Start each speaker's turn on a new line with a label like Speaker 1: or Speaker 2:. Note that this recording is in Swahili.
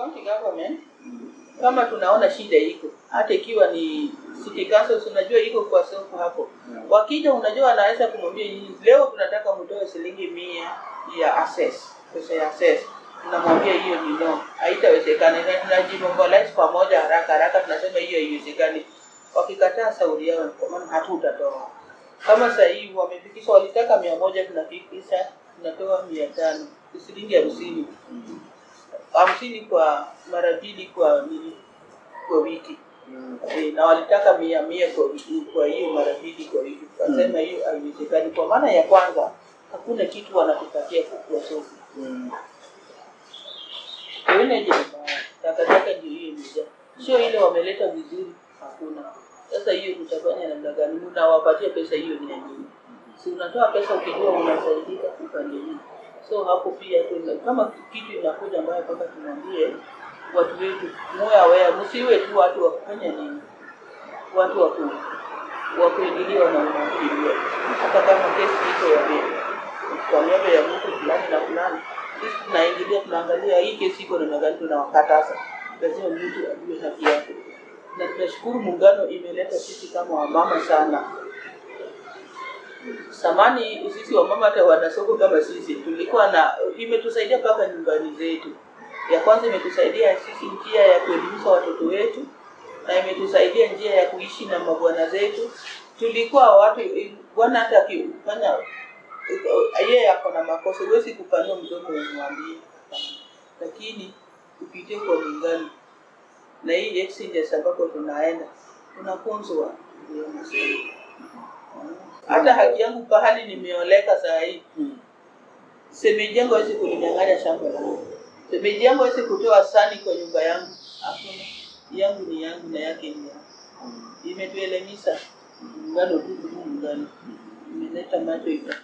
Speaker 1: county government kama tunaona shida iko hata ikiwa ni city council unajua iko kwa soko hapo. Wakija unajua anaweza kumwambia nyinyi leo tunataka mtoe shilingi mia ya access pesa ya access. Tunamwambia hiyo ni no. Haitawezekana. Na tunajimobilize pamoja haraka haraka tunasema hiyo haiwezekani wakikataa sauri yao kwa maana hatutatoa. Kama sasa hivi wamefikisha walitaka mia moja tunafikisha tunatoa mia tano. Shilingi hamsini hamsini kwa mara mbili kwa kwa wiki. Mm. e, na walitaka mia mia kwa wiki kwa hiyo mara mbili kwa wiki. Tukasema hiyo mm. haiwezekani. Kwa maana ya kwanza hakuna kitu wanatupatia kukua soko. Mm. mbaya takataka ndio hiyo imejaa. Sio ile wameleta vizuri hakuna. Sasa hiyo tutafanya namna gani? Mnawapatia pesa hiyo ni ya nini? Si unatoa pesa ukijua unasaidika upande hii so hapo pia tuna, kama kitu inakuja ambayo mpaka tumwambie watu wetu muwe aware msiwe tu watu wa kufanya nini watu wa ku wa kuingiliwa na unaingiliwa. Hata kama kesi iko ya kwa niaba ya mtu fulani na fulani sisi tunaingilia tunaangalia hii kesi iko namna gani tunawakataza. Lazima mtu ajue haki yake. Na tunashukuru muungano imeleta sisi kama wamama sana samani sisi wamama hata wanasoko kama sisi tulikuwa na imetusaidia mpaka nyumbani zetu. Ya kwanza imetusaidia sisi njia ya kuelimisha watoto wetu na imetusaidia njia ya kuishi na mabwana zetu. Tulikuwa watu bwana hata akifanya yeye ako na makosa huwezi kupanua mdomo umwambie. Lakini upitie kwa mingani na hii exchanges ambako tunaenda tunafunzwa ndio nasema hata haki yangu pahali nimeoleka saa hii semeji yangu hawezi kulinyang'anya shamba langu semeji yangu hawezi kutoa sani kwa nyumba yangu. Hakuna. Yangu ni yangu na yake ni yangu imetuelemisha muungano tu muungano imeleta macho ika